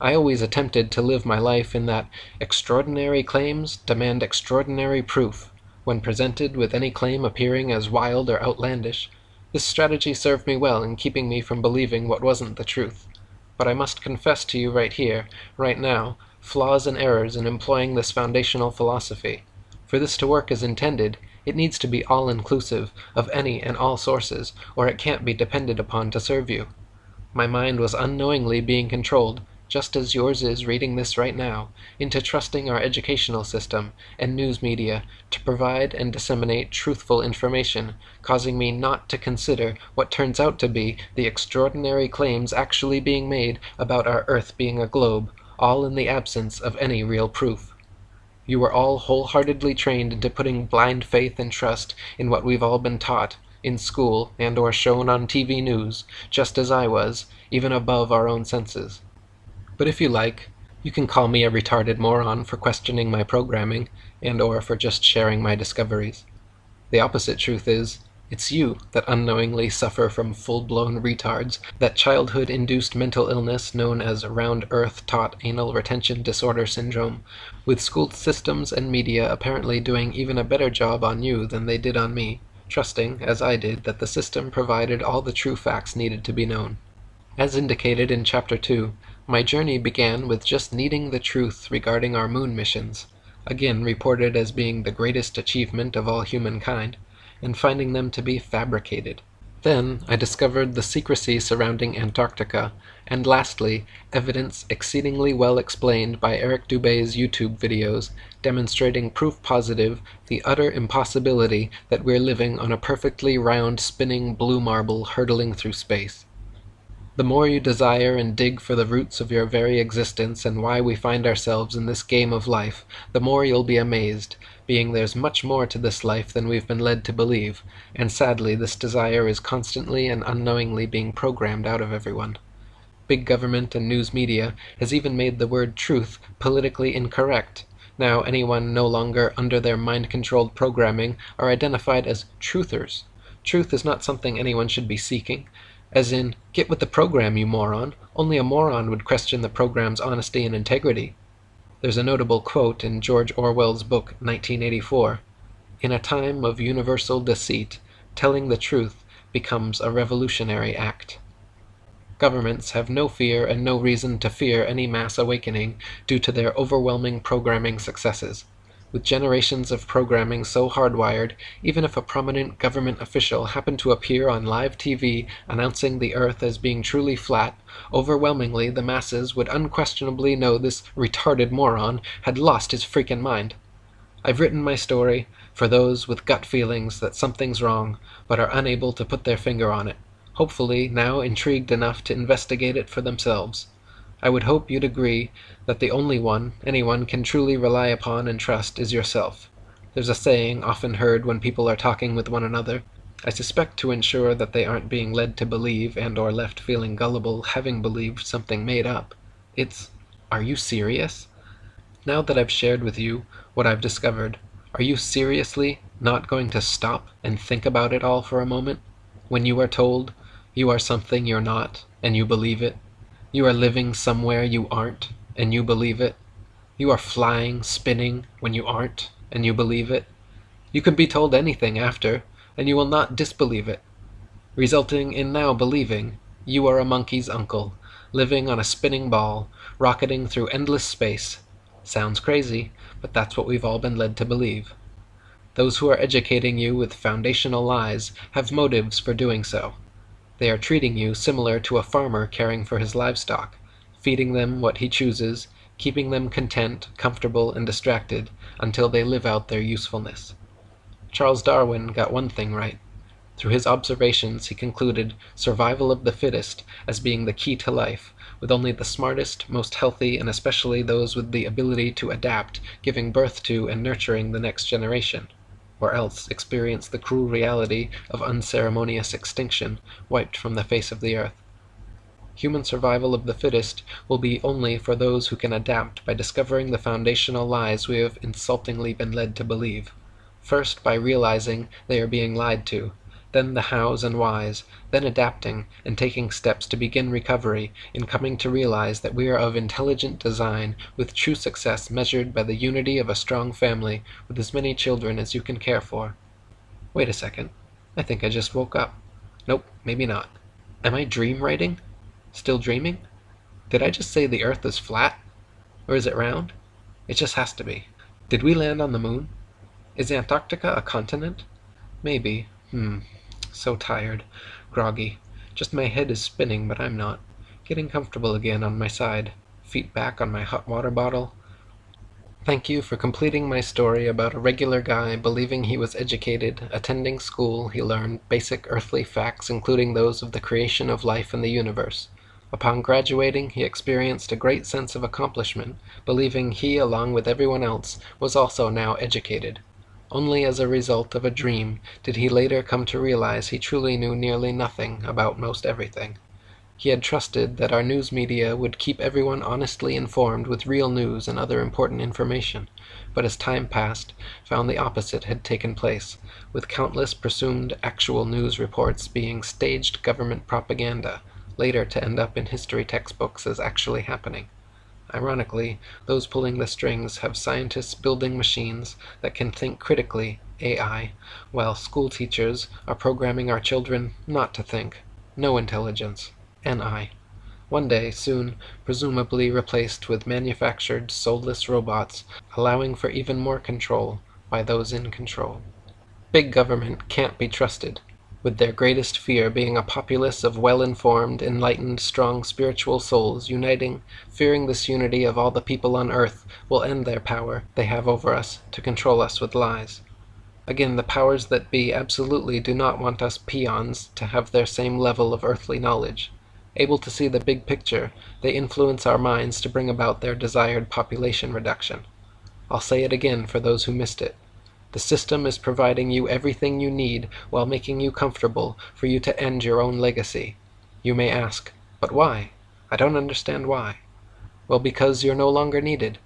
I always attempted to live my life in that extraordinary claims demand extraordinary proof, when presented with any claim appearing as wild or outlandish. This strategy served me well in keeping me from believing what wasn't the truth. But I must confess to you right here, right now, flaws and errors in employing this foundational philosophy. For this to work as intended, it needs to be all-inclusive of any and all sources, or it can't be depended upon to serve you. My mind was unknowingly being controlled just as yours is reading this right now, into trusting our educational system and news media to provide and disseminate truthful information, causing me not to consider what turns out to be the extraordinary claims actually being made about our Earth being a globe, all in the absence of any real proof. You were all wholeheartedly trained into putting blind faith and trust in what we've all been taught, in school and or shown on TV news, just as I was, even above our own senses. But if you like, you can call me a retarded moron for questioning my programming, and or for just sharing my discoveries. The opposite truth is, it's you that unknowingly suffer from full-blown retards, that childhood-induced mental illness known as round-earth-taught anal retention disorder syndrome, with school systems and media apparently doing even a better job on you than they did on me, trusting, as I did, that the system provided all the true facts needed to be known. As indicated in Chapter 2, my journey began with just needing the truth regarding our moon missions. again reported as being the greatest achievement of all humankind, and finding them to be fabricated. Then I discovered the secrecy surrounding Antarctica, and lastly, evidence exceedingly well explained by Eric Dubay's YouTube videos demonstrating proof positive the utter impossibility that we're living on a perfectly round spinning blue marble hurtling through space. The more you desire and dig for the roots of your very existence and why we find ourselves in this game of life, the more you'll be amazed, being there's much more to this life than we've been led to believe, and sadly this desire is constantly and unknowingly being programmed out of everyone. Big government and news media has even made the word truth politically incorrect. Now anyone no longer under their mind-controlled programming are identified as truthers. Truth is not something anyone should be seeking. As in, get with the program, you moron. Only a moron would question the program's honesty and integrity. There's a notable quote in George Orwell's book 1984 In a time of universal deceit, telling the truth becomes a revolutionary act. Governments have no fear and no reason to fear any mass awakening due to their overwhelming programming successes. With generations of programming so hardwired, even if a prominent government official happened to appear on live TV announcing the Earth as being truly flat, overwhelmingly the masses would unquestionably know this retarded moron had lost his freaking mind. I've written my story for those with gut feelings that something's wrong, but are unable to put their finger on it, hopefully now intrigued enough to investigate it for themselves. I would hope you'd agree that the only one anyone can truly rely upon and trust is yourself. There's a saying often heard when people are talking with one another, I suspect to ensure that they aren't being led to believe and or left feeling gullible having believed something made up. It's, are you serious? Now that I've shared with you what I've discovered, are you seriously not going to stop and think about it all for a moment? When you are told you are something you're not and you believe it? You are living somewhere you aren't, and you believe it. You are flying, spinning, when you aren't, and you believe it. You can be told anything after, and you will not disbelieve it, resulting in now believing you are a monkey's uncle, living on a spinning ball, rocketing through endless space. Sounds crazy, but that's what we've all been led to believe. Those who are educating you with foundational lies have motives for doing so. They are treating you similar to a farmer caring for his livestock, feeding them what he chooses, keeping them content, comfortable, and distracted until they live out their usefulness. Charles Darwin got one thing right. Through his observations he concluded survival of the fittest as being the key to life, with only the smartest, most healthy, and especially those with the ability to adapt giving birth to and nurturing the next generation or else experience the cruel reality of unceremonious extinction, wiped from the face of the earth. Human survival of the fittest will be only for those who can adapt by discovering the foundational lies we have insultingly been led to believe. First by realizing they are being lied to, then the hows and whys, then adapting and taking steps to begin recovery in coming to realize that we are of intelligent design with true success measured by the unity of a strong family with as many children as you can care for. Wait a second. I think I just woke up. Nope, maybe not. Am I dream writing? Still dreaming? Did I just say the earth is flat? Or is it round? It just has to be. Did we land on the moon? Is Antarctica a continent? Maybe. Hmm. So tired. Groggy. Just my head is spinning, but I'm not. Getting comfortable again on my side. Feet back on my hot water bottle. Thank you for completing my story about a regular guy believing he was educated, attending school, he learned basic earthly facts including those of the creation of life and the universe. Upon graduating he experienced a great sense of accomplishment, believing he along with everyone else was also now educated. Only as a result of a dream did he later come to realize he truly knew nearly nothing about most everything. He had trusted that our news media would keep everyone honestly informed with real news and other important information, but as time passed found the opposite had taken place, with countless presumed actual news reports being staged government propaganda, later to end up in history textbooks as actually happening. Ironically, those pulling the strings have scientists building machines that can think critically (AI), while school teachers are programming our children not to think (no intelligence) NI. One day, soon, presumably replaced with manufactured, soulless robots, allowing for even more control by those in control. Big government can't be trusted, with their greatest fear being a populace of well-informed, enlightened, strong spiritual souls uniting, fearing this unity of all the people on earth will end their power they have over us to control us with lies. Again, the powers that be absolutely do not want us peons to have their same level of earthly knowledge. Able to see the big picture, they influence our minds to bring about their desired population reduction. I'll say it again for those who missed it. The system is providing you everything you need while making you comfortable for you to end your own legacy. You may ask, but why? I don't understand why. Well, because you're no longer needed.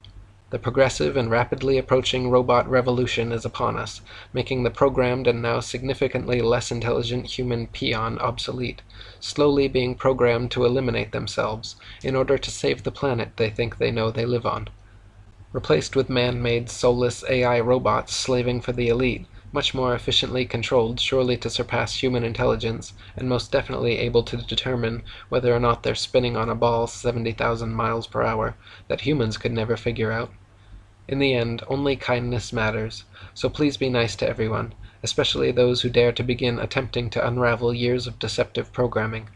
The progressive and rapidly approaching robot revolution is upon us, making the programmed and now significantly less intelligent human peon obsolete, slowly being programmed to eliminate themselves, in order to save the planet they think they know they live on. Replaced with man-made soulless AI robots slaving for the elite, much more efficiently controlled surely to surpass human intelligence, and most definitely able to determine whether or not they're spinning on a ball 70,000 miles per hour, that humans could never figure out. In the end, only kindness matters, so please be nice to everyone, especially those who dare to begin attempting to unravel years of deceptive programming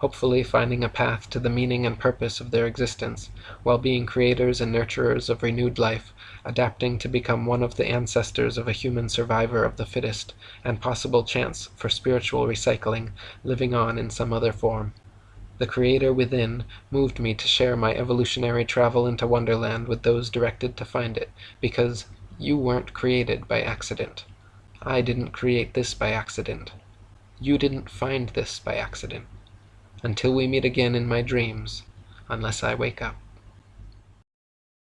hopefully finding a path to the meaning and purpose of their existence, while being creators and nurturers of renewed life, adapting to become one of the ancestors of a human survivor of the fittest, and possible chance for spiritual recycling living on in some other form. The Creator within moved me to share my evolutionary travel into Wonderland with those directed to find it, because you weren't created by accident. I didn't create this by accident. You didn't find this by accident until we meet again in my dreams, unless I wake up.